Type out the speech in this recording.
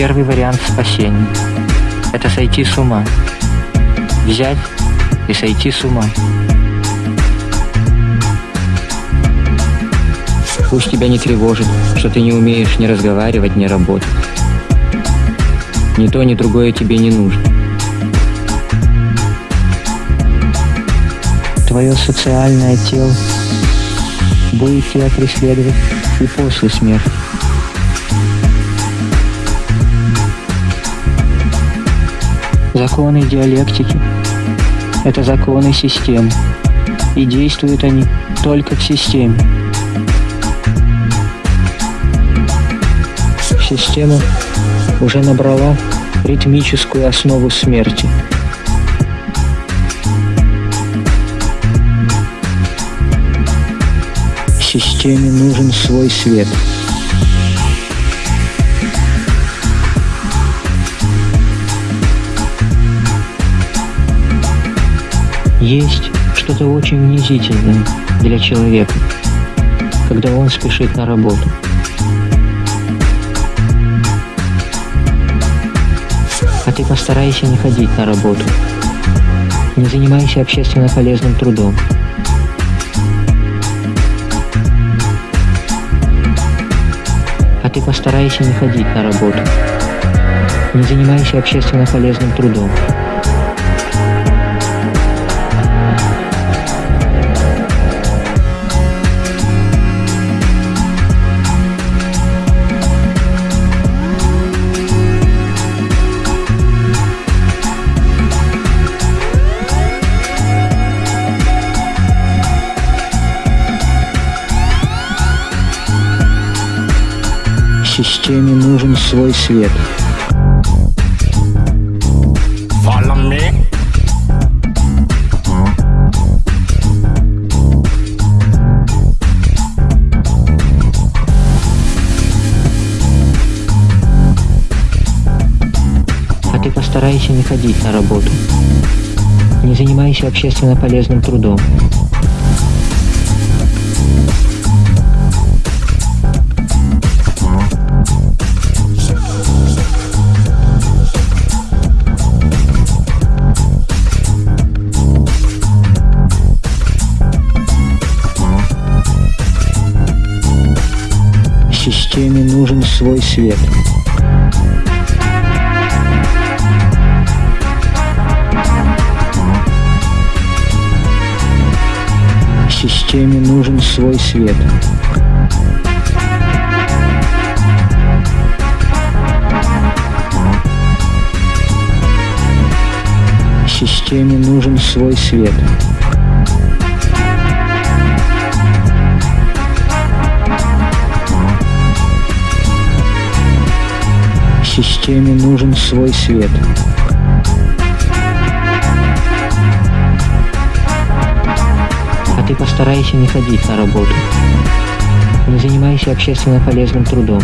первый вариант спасения. Это сойти с ума. Взять и сойти с ума. Пусть тебя не тревожит, что ты не умеешь ни разговаривать, ни работать. Ни то, ни другое тебе не нужно. Твое социальное тело будет тебя преследовать и после смерти. Законы диалектики – это законы системы, и действуют они только в системе. Система уже набрала ритмическую основу смерти. Системе нужен свой свет – Есть что-то очень унизительное для человека, когда он спешит на работу. А ты постарайся не ходить на работу. Не занимайся общественно полезным трудом. А ты постарайся не ходить на работу. Не занимайся общественно полезным трудом. Системе нужен свой свет. А ты постарайся не ходить на работу. Не занимайся общественно полезным трудом. Системе нужен свой свет. Системе нужен свой свет. Системе нужен свой свет. Системе нужен свой свет. А ты постарайся не ходить на работу. Не занимайся общественно полезным трудом.